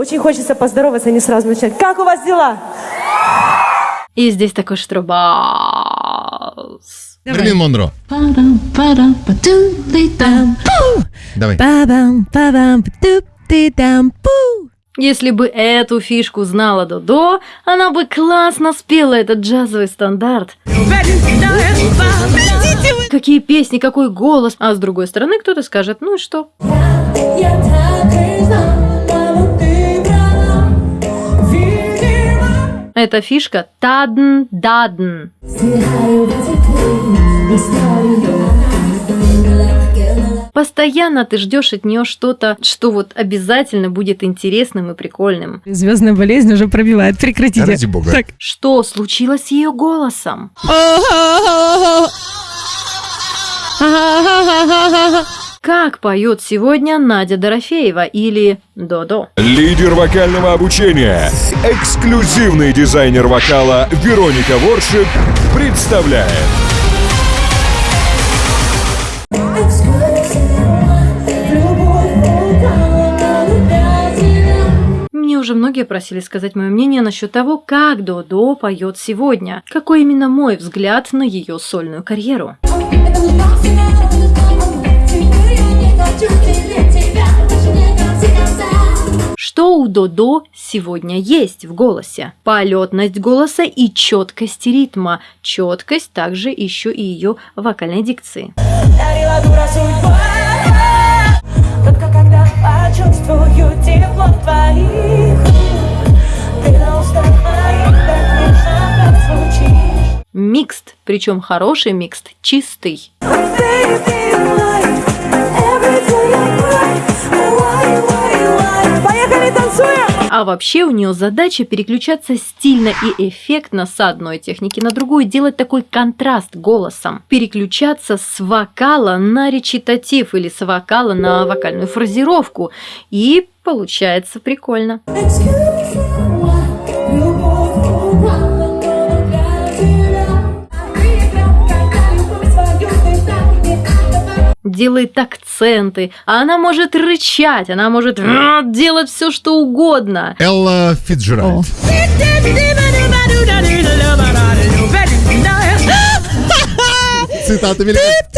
Очень хочется поздороваться, а не сразу начать. Как у вас дела? И здесь такой штрубас. Мерлин Монро. Давай. Если бы эту фишку знала Додо, она бы классно спела этот джазовый стандарт. Какие песни, какой голос. А с другой стороны кто-то скажет, ну и что? Эта фишка тадн-дадн. Постоянно ты ждешь от нее что-то, что вот обязательно будет интересным и прикольным. Звездная болезнь уже пробивает. Прекратите. Ради бога. Так. Что случилось с ее голосом? Как поет сегодня Надя Дорофеева или Додо? Лидер вокального обучения, эксклюзивный дизайнер вокала Вероника Воршип представляет Мне уже многие просили сказать мое мнение насчет того, как Додо поет сегодня. Какой именно мой взгляд на ее сольную карьеру. Что у Додо сегодня есть в голосе? Полетность голоса и четкость ритма. Четкость также еще и ее вокальной дикции. Дарила дура судьба Только когда почувствую тепло твоих Ты на устах моих так нежно прозвучишь Микст, причем хороший микст, чистый. Поехали, танцуем! А вообще у нее задача переключаться стильно и эффектно с одной техники на другую, делать такой контраст голосом. Переключаться с вокала на речитатив или с вокала на вокальную фразировку. И получается прикольно. Делает акценты, а она может рычать, она может э, делать все, что угодно. Элла. Цитата великая.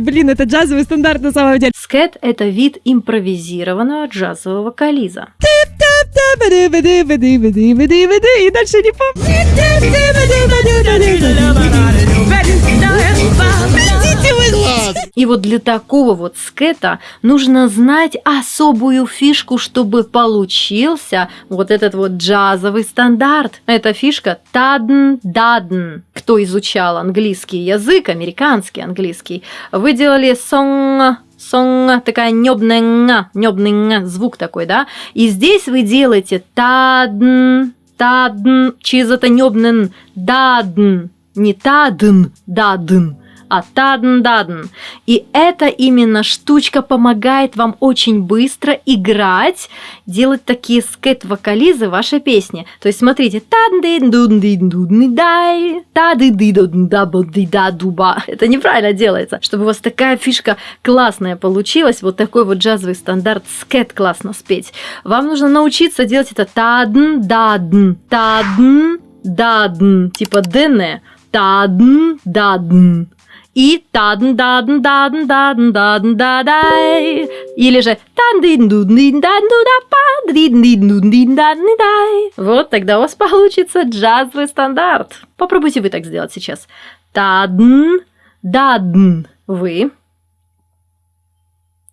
Блин, это джазовый стандарт на самом деле. Скэт – это вид импровизированного джазового вокализа. И дальше не помню. И вот для такого вот скэта нужно знать особую фишку, чтобы получился вот этот вот джазовый стандарт. Эта фишка тадн-дадн. Кто изучал английский язык, американский английский, вы делали сон сон, такая небная, небный звук такой, да? И здесь вы делаете тадн, тадн, через это небный дадн, не тадн, дадн, а тадн-дадн. И эта именно штучка помогает вам очень быстро играть, делать такие скэт-вокализы вашей песни. То есть смотрите, тадн-дин-дун-дин-дун-дай, тады-ды-дун-дабл-ди-да-дуба. Это неправильно делается. Чтобы у вас такая фишка классная получилась, вот такой вот джазовый стандарт скэт классно спеть. Вам нужно научиться делать это тадн-дадн, тадн-дадн, типа ДН, тадн-дадн и тадн дадн дадн дадн дадн дадай или же вот тогда у вас получится джазовый стандарт. Попробуйте вы так сделать сейчас. Тадн дадн вы.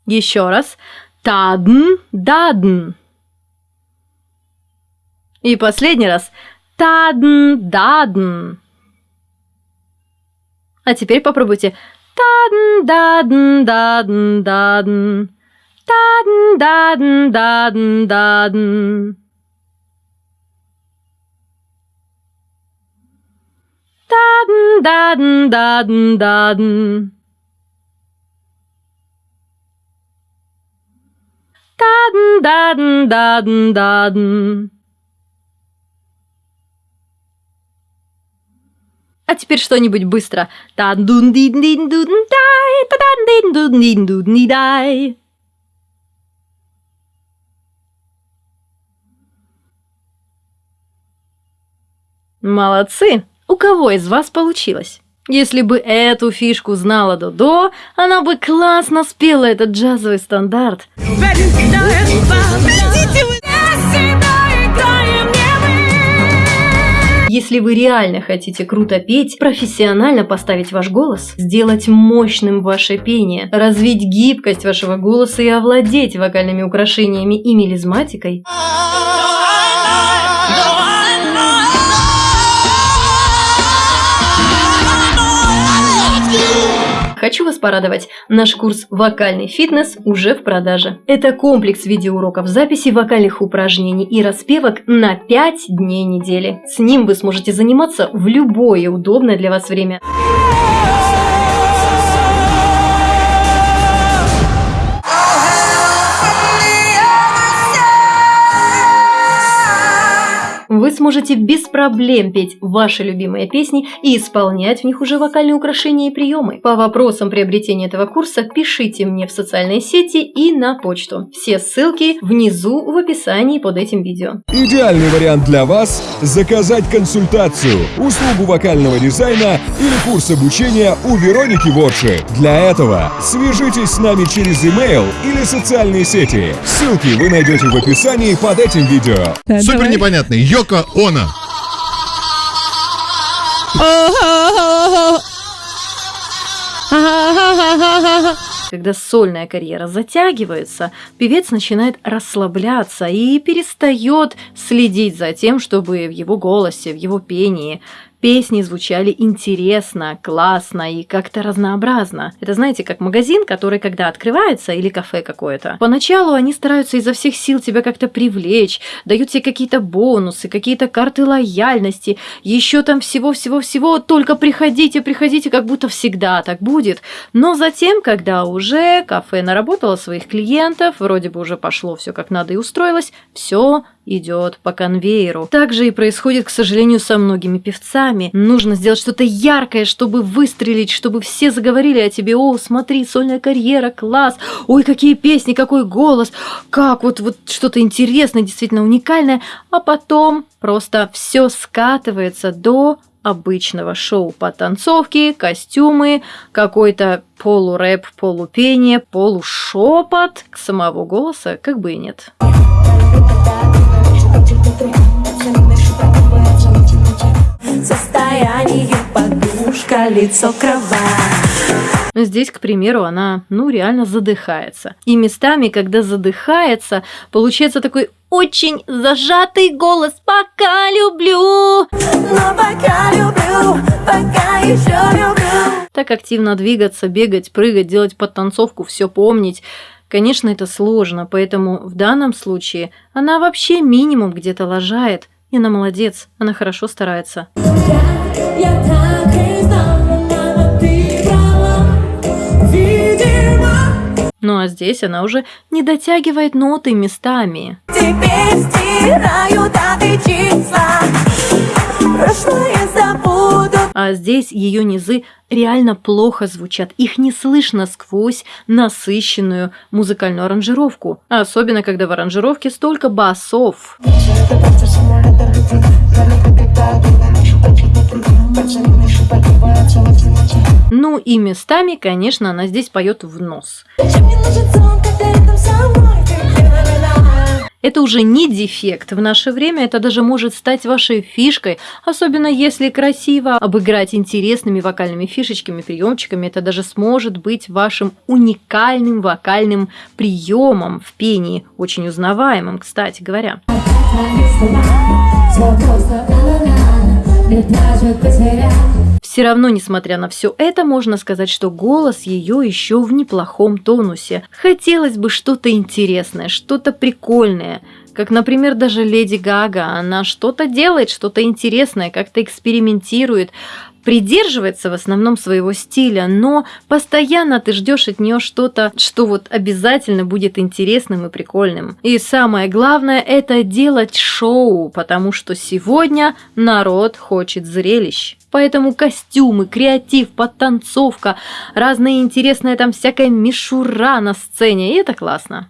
Еще раз. Тадн дадн и последний раз. Тадн дадн а теперь попробуйте. Тадн, дадн, дадн, дадн. Тадн, дадн, дадн, дадн. Дадн, дадн, дадн, дадн. Дадн, дадн, дадн, дадн. А теперь что-нибудь быстро. Молодцы! У кого из вас получилось? Если бы эту фишку знала Додо, она бы классно спела этот джазовый стандарт. Видите вы? Если вы реально хотите круто петь, профессионально поставить ваш голос, сделать мощным ваше пение, развить гибкость вашего голоса и овладеть вокальными украшениями и мелизматикой, Хочу вас порадовать, наш курс «Вокальный фитнес» уже в продаже. Это комплекс видеоуроков записи вокальных упражнений и распевок на 5 дней недели. С ним вы сможете заниматься в любое удобное для вас время. Сможете без проблем петь ваши любимые песни и исполнять в них уже вокальные украшения и приемы. По вопросам приобретения этого курса пишите мне в социальные сети и на почту. Все ссылки внизу в описании под этим видео. Идеальный вариант для вас – заказать консультацию, услугу вокального дизайна или курс обучения у Вероники Ворши. Для этого свяжитесь с нами через email или социальные сети. Ссылки вы найдете в описании под этим видео. Да, Супер давай. непонятный. Йоко Оно. Когда сольная карьера затягивается, певец начинает расслабляться и перестает следить за тем, чтобы в его голосе, в его пении песни звучали интересно, классно и как-то разнообразно. Это знаете, как магазин, который когда открывается, или кафе какое-то. Поначалу они стараются изо всех сил тебя как-то привлечь, дают тебе какие-то бонусы, какие-то карты лояльности, еще там всего-всего-всего, только приходите, приходите, как будто всегда так будет. Но затем, когда уже кафе наработало своих клиентов, вроде бы уже пошло все как надо и устроилось, все идет по конвейеру. Так же и происходит, к сожалению, со многими певцами. Нужно сделать что-то яркое, чтобы выстрелить, чтобы все заговорили о тебе. О, смотри, сольная карьера, класс. Ой, какие песни, какой голос. Как вот, вот что-то интересное, действительно уникальное. А потом просто все скатывается до обычного шоу по танцовке, костюмы, какой-то полурэп, полупение, полушепот. Самого голоса как бы и нет. Состояние подушка, лицо кровать Здесь, к примеру, она, ну, реально задыхается. И местами, когда задыхается, получается такой очень зажатый голос «Пока люблю». Но пока люблю, пока еще люблю Так активно двигаться, бегать, прыгать, делать подтанцовку, все помнить. Конечно, это сложно, поэтому в данном случае она вообще минимум где-то лажает. И она молодец, она хорошо старается. Я так и знала, мама, ты права Видимо, Ну а здесь она уже не дотягивает ноты местами. теперь стираю даты числа Прошлое забуду А здесь ее низы реально плохо звучат. Их не слышно сквозь насыщенную музыкальную аранжировку. Особенно, когда в аранжировке столько басов. Ну и местами, конечно, она здесь поет в нос. Чем мне нужен сон, когда рядом со мной Это уже не дефект. В наше время это даже может стать вашей фишкой, особенно если красиво обыграть интересными вокальными фишечками, приемчиками. Это даже сможет быть вашим уникальным вокальным приемом в пении, очень узнаваемым, кстати говоря. Все равно, несмотря на все это, можно сказать, что голос ее еще в неплохом тонусе. Хотелось бы что-то интересное, что-то прикольное. Как, например, даже Леди Гага. Она что-то делает, что-то интересное, как-то экспериментирует. Придерживается в основном своего стиля, но постоянно ты ждешь от нее что-то, что вот обязательно будет интересным и прикольным. И самое главное это делать шоу, потому что сегодня народ хочет зрелищ поэтому костюмы, креатив, подтанцовка, разные интересные там всякая мишура на сцене, и это классно.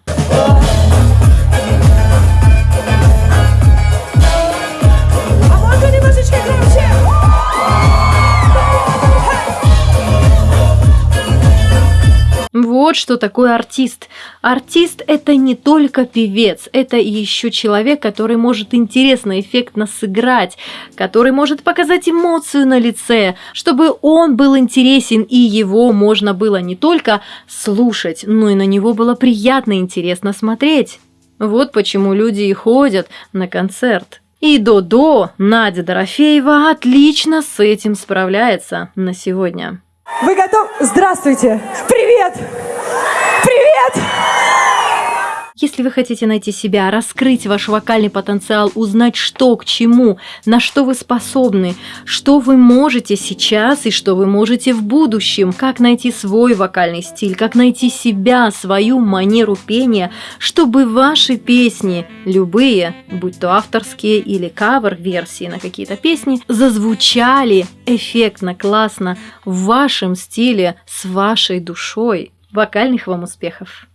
Вот что такое артист. Артист – это не только певец, это еще человек, который может интересно, эффектно сыграть, который может показать эмоцию на лице, чтобы он был интересен и его можно было не только слушать, но и на него было приятно и интересно смотреть. Вот почему люди и ходят на концерт. И Додо, Надя Дорофеева, отлично с этим справляется на сегодня. Вы готовы? Здравствуйте! Привет! Привет! Если вы хотите найти себя, раскрыть ваш вокальный потенциал, узнать, что к чему, на что вы способны, что вы можете сейчас и что вы можете в будущем, как найти свой вокальный стиль, как найти себя, свою манеру пения, чтобы ваши песни, любые, будь то авторские или кавер-версии на какие-то песни, зазвучали эффектно, классно, в вашем стиле, с вашей душой. Вокальных вам успехов!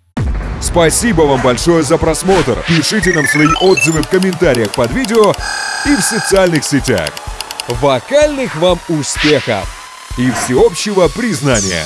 Спасибо вам большое за просмотр. Пишите нам свои отзывы в комментариях под видео и в социальных сетях. Вокальных вам успехов и всеобщего признания!